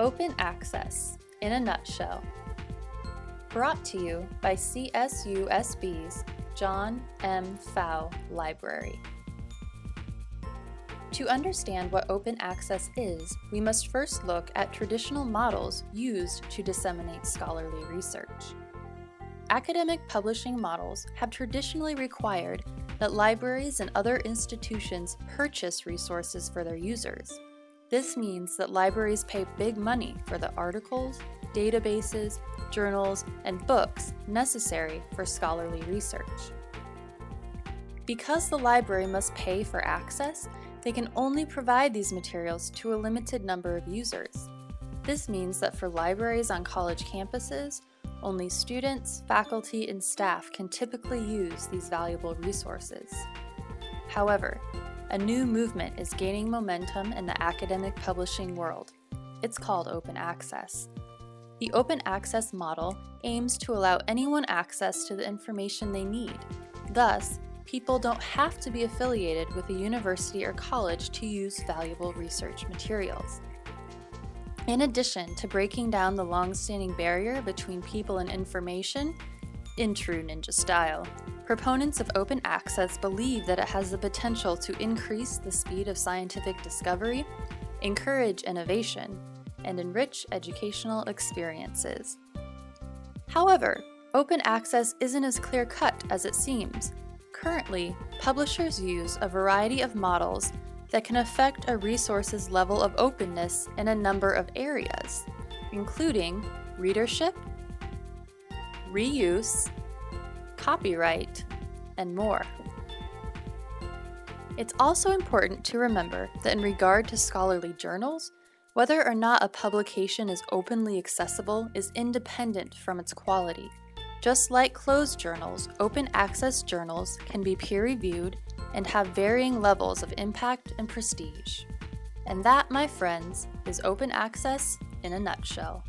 Open Access in a Nutshell. Brought to you by CSUSB's John M. Pfau Library. To understand what open access is, we must first look at traditional models used to disseminate scholarly research. Academic publishing models have traditionally required that libraries and other institutions purchase resources for their users. This means that libraries pay big money for the articles, databases, journals, and books necessary for scholarly research. Because the library must pay for access, they can only provide these materials to a limited number of users. This means that for libraries on college campuses, only students, faculty, and staff can typically use these valuable resources. However, a new movement is gaining momentum in the academic publishing world. It's called open access. The open access model aims to allow anyone access to the information they need. Thus, people don't have to be affiliated with a university or college to use valuable research materials. In addition to breaking down the long-standing barrier between people and information, in true ninja style, proponents of open access believe that it has the potential to increase the speed of scientific discovery, encourage innovation, and enrich educational experiences. However, open access isn't as clear-cut as it seems, Currently, publishers use a variety of models that can affect a resource's level of openness in a number of areas, including readership, reuse, copyright, and more. It's also important to remember that in regard to scholarly journals, whether or not a publication is openly accessible is independent from its quality. Just like closed journals, open access journals can be peer-reviewed and have varying levels of impact and prestige. And that, my friends, is open access in a nutshell.